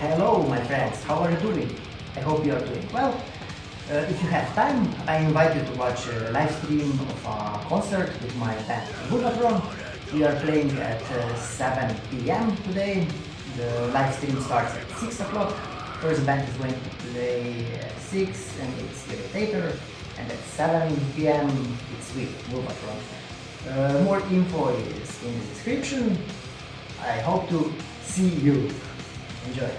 Hello my friends, how are you doing? I hope you are doing well. Uh, if you have time, I invite you to watch a live stream of a concert with my band Bulmatron. We are playing at uh, 7 pm today. The live stream starts at 6 o'clock. First band is going to play at 6 and it's Irritator. And at 7 pm it's with Bulmatron. Uh, more info is in the description. I hope to see you. Enjoy.